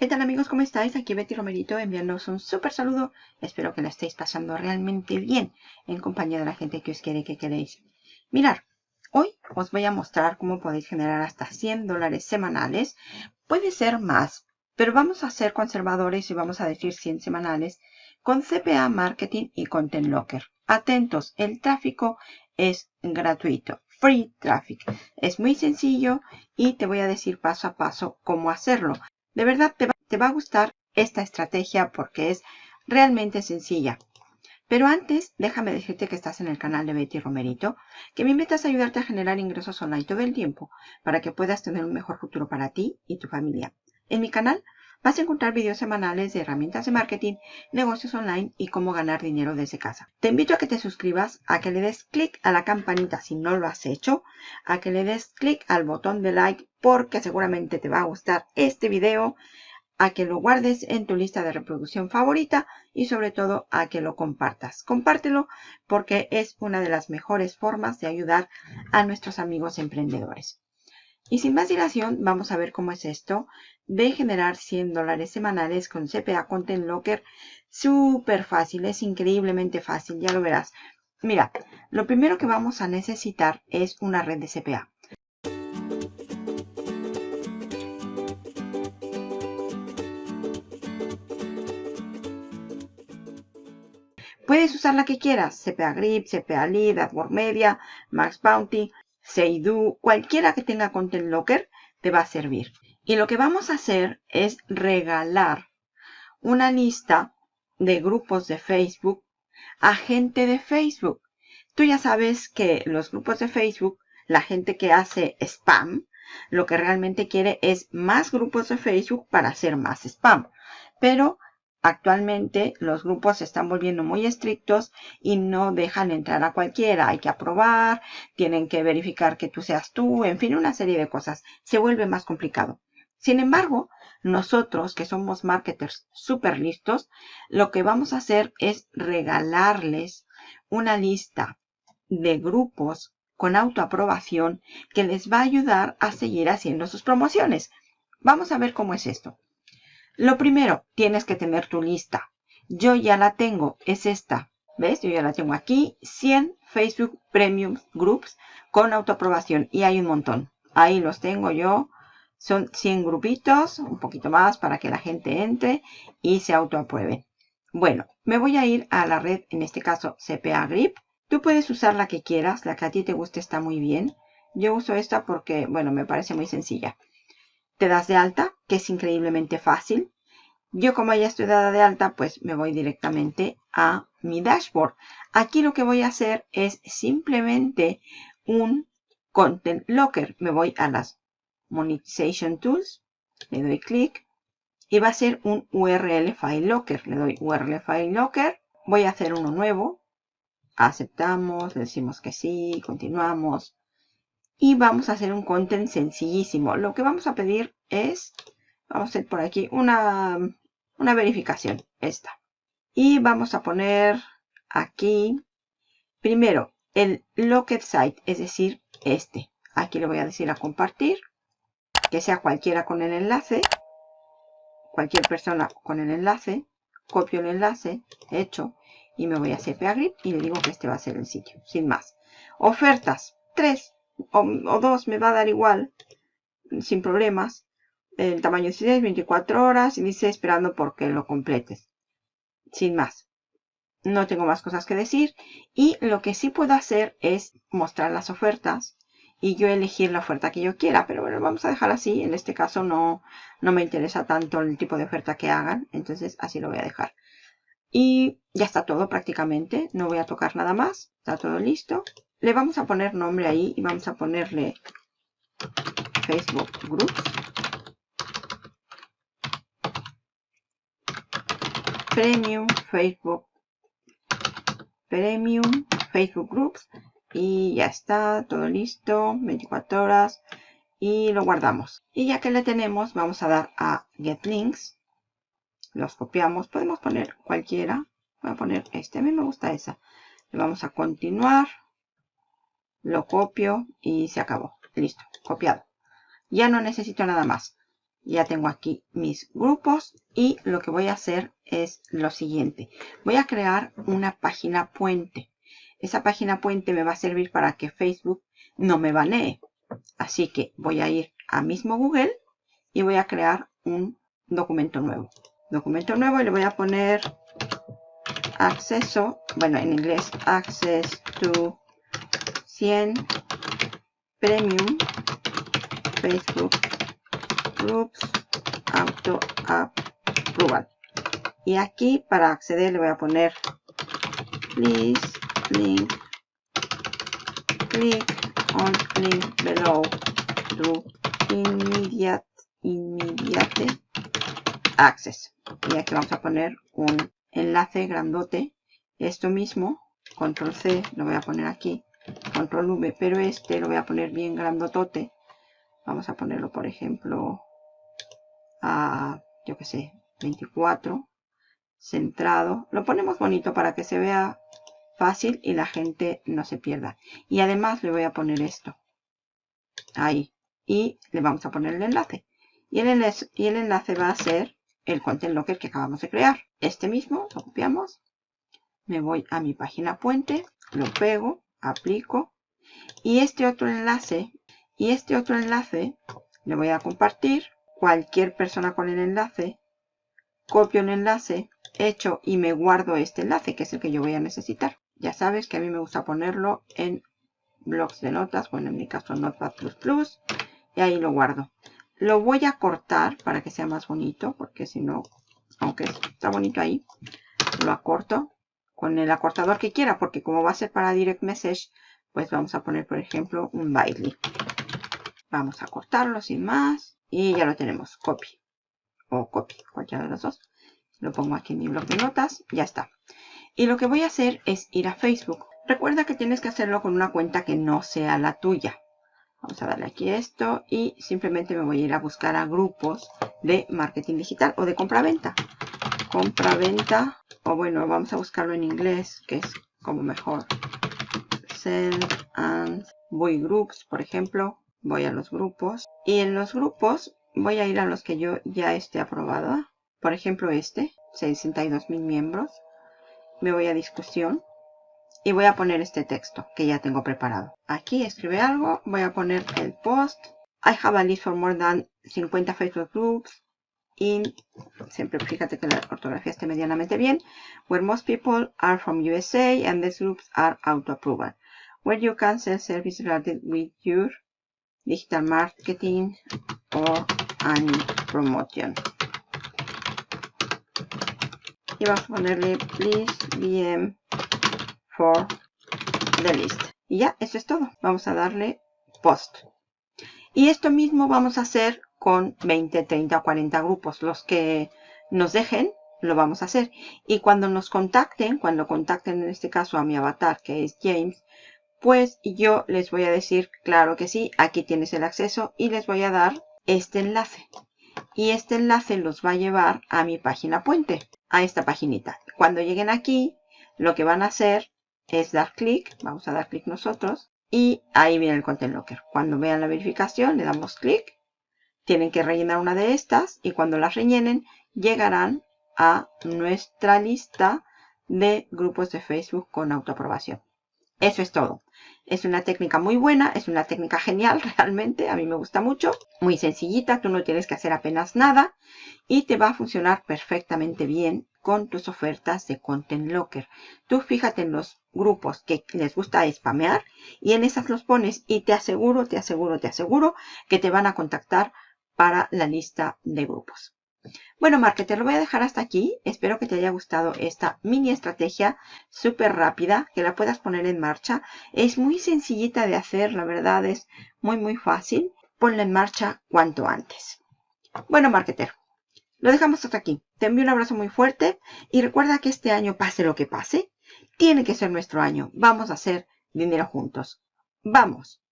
¿Qué tal amigos? ¿Cómo estáis? Aquí Betty Romerito enviándoos un súper saludo. Espero que la estéis pasando realmente bien en compañía de la gente que os quiere que queréis. Mirar, hoy os voy a mostrar cómo podéis generar hasta 100 dólares semanales. Puede ser más, pero vamos a ser conservadores y vamos a decir 100 semanales con CPA Marketing y Content Locker. Atentos, el tráfico es gratuito. Free Traffic. Es muy sencillo y te voy a decir paso a paso cómo hacerlo. De verdad te va, a gustar esta estrategia porque es realmente sencilla. Pero antes, déjame decirte que estás en el canal de Betty Romerito, que mi meta es ayudarte a generar ingresos online todo el tiempo para que puedas tener un mejor futuro para ti y tu familia. En mi canal vas a encontrar videos semanales de herramientas de marketing, negocios online y cómo ganar dinero desde casa. Te invito a que te suscribas, a que le des clic a la campanita si no lo has hecho, a que le des clic al botón de like porque seguramente te va a gustar este video, a que lo guardes en tu lista de reproducción favorita y sobre todo a que lo compartas. Compártelo porque es una de las mejores formas de ayudar a nuestros amigos emprendedores. Y sin más dilación, vamos a ver cómo es esto de generar 100 dólares semanales con CPA Content Locker. Súper fácil, es increíblemente fácil, ya lo verás. Mira, lo primero que vamos a necesitar es una red de CPA. Puedes usar la que quieras, CPA Grip, CPA Lead, AdWords Media, Max Bounty, Seidu, cualquiera que tenga Content Locker te va a servir. Y lo que vamos a hacer es regalar una lista de grupos de Facebook a gente de Facebook. Tú ya sabes que los grupos de Facebook, la gente que hace spam, lo que realmente quiere es más grupos de Facebook para hacer más spam. Pero Actualmente los grupos se están volviendo muy estrictos y no dejan entrar a cualquiera. Hay que aprobar, tienen que verificar que tú seas tú, en fin, una serie de cosas. Se vuelve más complicado. Sin embargo, nosotros que somos marketers súper listos, lo que vamos a hacer es regalarles una lista de grupos con autoaprobación que les va a ayudar a seguir haciendo sus promociones. Vamos a ver cómo es esto. Lo primero, tienes que tener tu lista. Yo ya la tengo, es esta. ¿Ves? Yo ya la tengo aquí. 100 Facebook Premium Groups con autoaprobación. Y hay un montón. Ahí los tengo yo. Son 100 grupitos, un poquito más para que la gente entre y se autoapruebe. Bueno, me voy a ir a la red, en este caso CPA Grip. Tú puedes usar la que quieras, la que a ti te guste está muy bien. Yo uso esta porque, bueno, me parece muy sencilla te das de alta, que es increíblemente fácil. Yo como ya estoy dada de alta, pues me voy directamente a mi dashboard. Aquí lo que voy a hacer es simplemente un Content Locker. Me voy a las Monetization Tools, le doy clic y va a ser un URL File Locker. Le doy URL File Locker. Voy a hacer uno nuevo. Aceptamos, decimos que sí, continuamos y vamos a hacer un content sencillísimo. Lo que vamos a pedir es, vamos a hacer por aquí una, una verificación, esta. Y vamos a poner aquí, primero, el locket site, es decir, este. Aquí le voy a decir a compartir, que sea cualquiera con el enlace, cualquier persona con el enlace, copio el enlace, hecho, y me voy a CPA Grid y le digo que este va a ser el sitio, sin más. Ofertas, tres o, dos me va a dar igual, sin problemas. El tamaño es 24 horas y dice esperando porque lo completes. Sin más. No tengo más cosas que decir. Y lo que sí puedo hacer es mostrar las ofertas y yo elegir la oferta que yo quiera. Pero bueno, vamos a dejar así. En este caso no, no me interesa tanto el tipo de oferta que hagan. Entonces así lo voy a dejar. Y ya está todo prácticamente. No voy a tocar nada más. Está todo listo le vamos a poner nombre ahí y vamos a ponerle Facebook Groups. Premium Facebook Premium Facebook Groups. Y ya está todo listo 24 horas y lo guardamos. Y ya que le tenemos vamos a dar a Get Links. Los copiamos podemos poner cualquiera. Voy a poner este a mí me gusta esa. Le vamos a continuar lo copio y se acabó. Listo, copiado. Ya no necesito nada más. Ya tengo aquí mis grupos y lo que voy a hacer es lo siguiente. Voy a crear una página puente. Esa página puente me va a servir para que Facebook no me banee. Así que voy a ir a mismo Google y voy a crear un documento nuevo. Documento nuevo y le voy a poner acceso, bueno en inglés access to 100 premium Facebook groups auto approval. Y aquí para acceder le voy a poner please link click on link below to immediate immediate access. Y aquí vamos a poner un enlace grandote. Esto mismo, control C, lo voy a poner aquí, control V, pero este lo voy a poner bien grandotote. Vamos a ponerlo, por ejemplo, a, yo que sé, 24, centrado. Lo ponemos bonito para que se vea fácil y la gente no se pierda. Y además le voy a poner esto. Ahí. Y le vamos a poner el enlace. Y el enlace, y el enlace va a ser el Content Locker que acabamos de crear. Este mismo lo copiamos. Me voy a mi página puente. Lo pego. Aplico. Y este otro enlace. Y este otro enlace le voy a compartir. Cualquier persona con el enlace. Copio el enlace. Hecho y me guardo este enlace que es el que yo voy a necesitar. Ya sabes que a mí me gusta ponerlo en blogs de notas, bueno en mi caso Notepad++, y ahí lo guardo. Lo voy a cortar para que sea más bonito, porque si no, aunque está bonito ahí, lo acorto con el acortador que quiera, porque como va a ser para Direct Message, pues vamos a poner, por ejemplo, un Bitly. Vamos a cortarlo sin más, y ya lo tenemos, copy, o copy, cualquiera de los dos. Lo pongo aquí en mi bloc de notas, ya está. Y lo que voy a hacer es ir a Facebook. Recuerda que tienes que hacerlo con una cuenta que no sea la tuya. Vamos a darle aquí esto y simplemente me voy a ir a buscar a grupos de marketing digital o de compra-venta. Compra-venta, o bueno, vamos a buscarlo en inglés, que es como mejor. Send and voy groups, por ejemplo. Voy a los grupos. Y en los grupos voy a ir a los que yo ya esté aprobado. Por ejemplo este, 62 mil miembros me voy a discusión y voy a poner este texto que ya tengo preparado. Aquí escribe algo, voy a poner el post. I have a list for more than 50 Facebook groups in, siempre fíjate que la ortografía esté medianamente bien, where most people are from USA and these groups are auto-approval, where you can sell services related with your digital marketing or any promotion y vamos a ponerle please VM for the list. Y ya, eso es todo. Vamos a darle post. Y esto mismo vamos a hacer con 20, 30 o 40 grupos. Los que nos dejen, lo vamos a hacer. Y cuando nos contacten, cuando contacten en este caso a mi avatar, que es James, pues yo les voy a decir, claro que sí, aquí tienes el acceso y les voy a dar este enlace. Y este enlace los va a llevar a mi página puente a esta paginita. Cuando lleguen aquí, lo que van a hacer es dar clic, vamos a dar clic nosotros, y ahí viene el Content Locker. Cuando vean la verificación, le damos clic, tienen que rellenar una de estas, y cuando las rellenen, llegarán a nuestra lista de grupos de Facebook con autoaprobación. Eso es todo. Es una técnica muy buena, es una técnica genial realmente, a mí me gusta mucho. Muy sencillita, tú no tienes que hacer apenas nada y te va a funcionar perfectamente bien con tus ofertas de Content Locker. Tú fíjate en los grupos que les gusta spamear y en esas los pones y te aseguro, te aseguro, te aseguro que te van a contactar para la lista de grupos. Bueno, marketer, lo voy a dejar hasta aquí. Espero que te haya gustado esta mini estrategia súper rápida, que la puedas poner en marcha. Es muy sencillita de hacer, la verdad es muy, muy fácil. Ponla en marcha cuanto antes. Bueno, marketer, lo dejamos hasta aquí. Te envío un abrazo muy fuerte y recuerda que este año, pase lo que pase, tiene que ser nuestro año. Vamos a hacer dinero juntos. ¡Vamos!